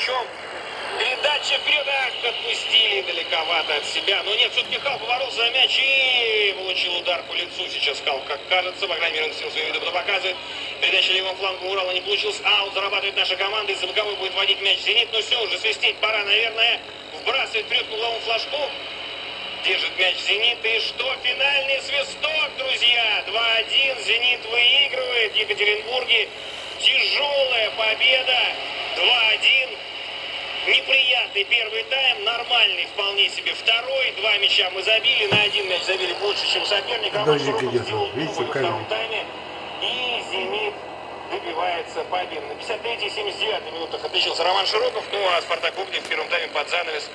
мячом. Передача вперед, ах, отпустили далековато от себя. Но нет, все-таки Хал поворолся за мяч и получил удар по лицу. Сейчас Хал, как кажется, по крайней мере, он сил своим видом показывает. Передача левым флангом Урала не получилась. Аут зарабатывает наша команда. Из-за боковой будет водить мяч Зенит. Но все, уже свистеть пора, наверное. Вбрасывает вперед к угловому флажку. Держит мяч Зенит. И что? Финальный свисток, друзья. 2-1. Зенит выигрывает в Екатеринбурге. Тяжелая победа. 2-1. Неприятный первый тайм, нормальный вполне себе второй. Два мяча мы забили, на один мяч забили больше, чем соперник. Роман Дождик идет, видите, втором тайме. И «Зенит» добивается победы. На 53-79 минутах отличился Роман Широков. Ну а Спартак Огнев в первом тайме под занавес